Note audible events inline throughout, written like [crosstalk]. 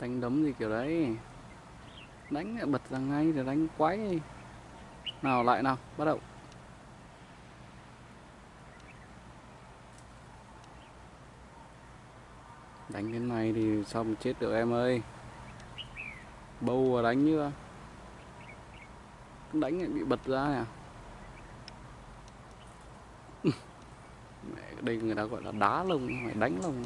đánh đấm gì kiểu đấy. Đánh lại bật ra ngay rồi đánh quái nào, lại nào, bắt đầu. Đánh cái này thì xong chết được em ơi? Bâu và đánh như đánh lại bị bật ra nè [laughs] mẹ, đây người ta gọi là đá lông, phải đánh lông.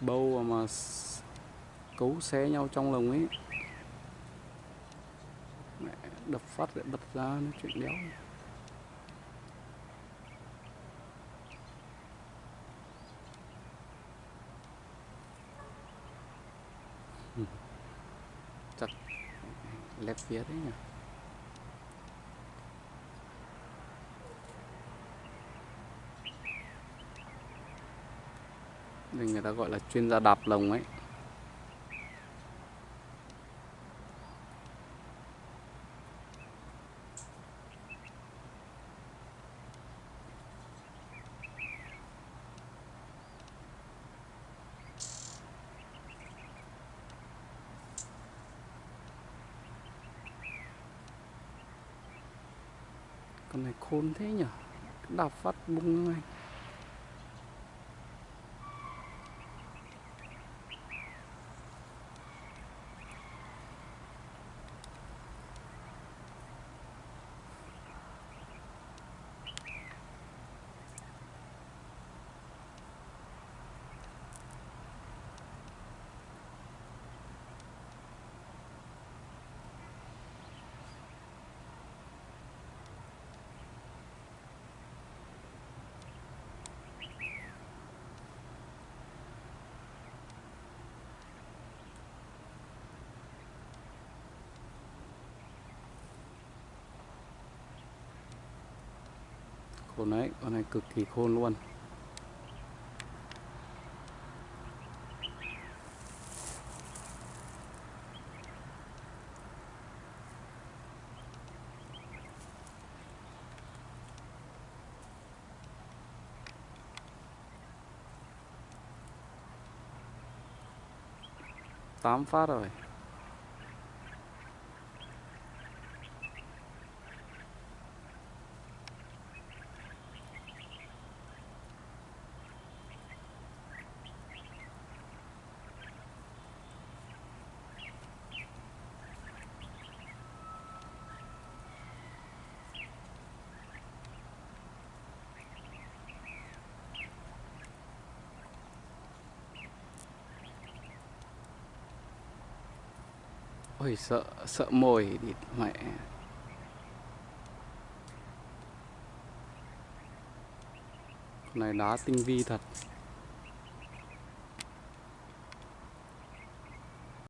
Bâu mà cấu xé nhau trong lồng ấy. Mẹ đập phát lại bật ra nó chuyện đéo [laughs] chắc lép phía đấy nhỉ? Đây người ta gọi là chuyên gia đạp lồng ấy. Con này khôn thế nhỉ đạp phát bung ngay. Khôn đấy con này cực kỳ khôn luôn. Tám phát rồi. Ôi sợ sợ mồi đi mẹ. Này đá tinh vi thật.